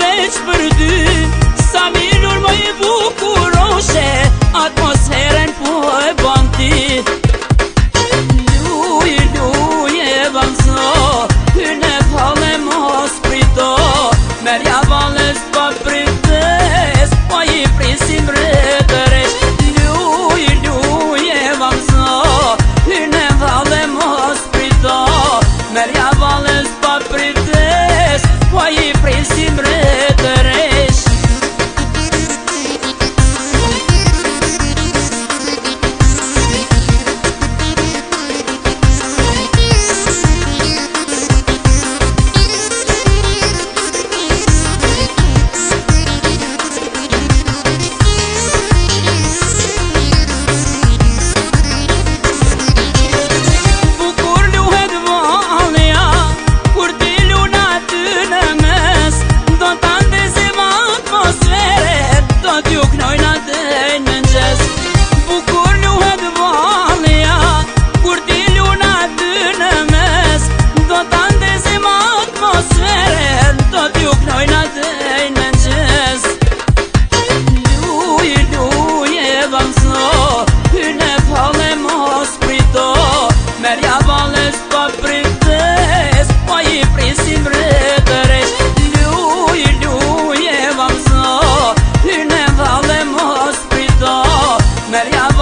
veç për dy Sa minur më i bukuroshe Atë Meryem